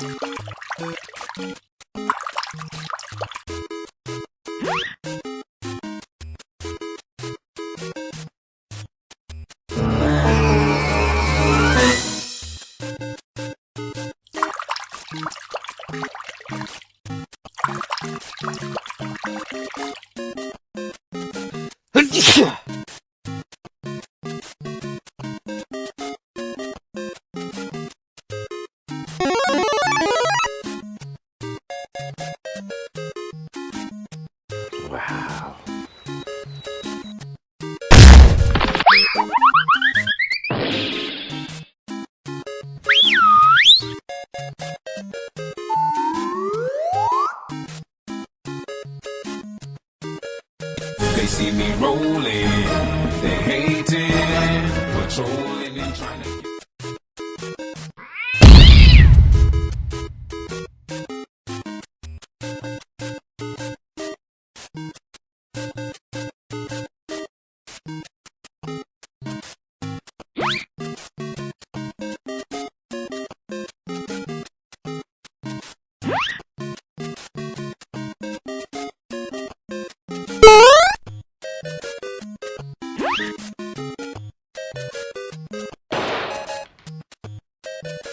you They see me rolling, they hating, patrolling and trying to you